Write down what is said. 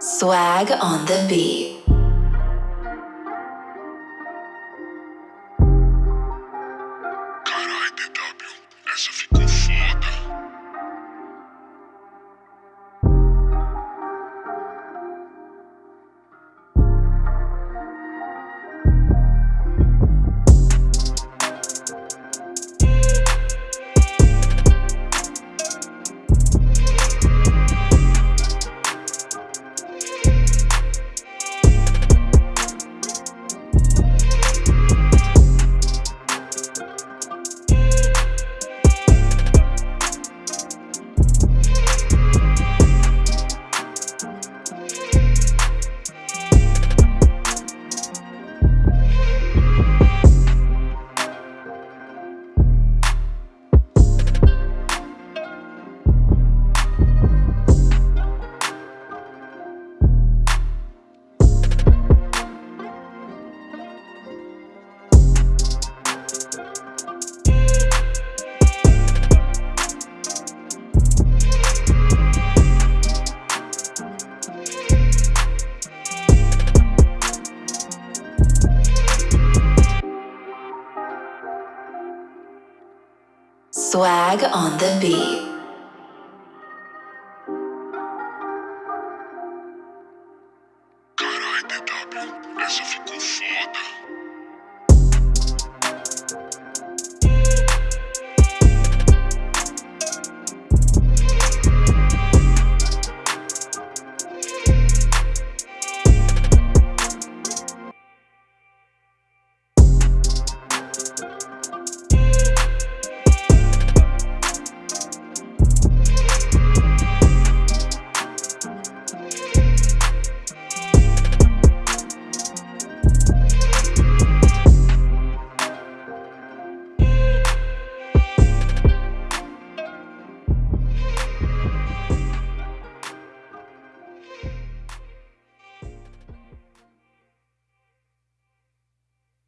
Swag on the beat. Swag on the beat. Caralho, DW, essa ficou foda.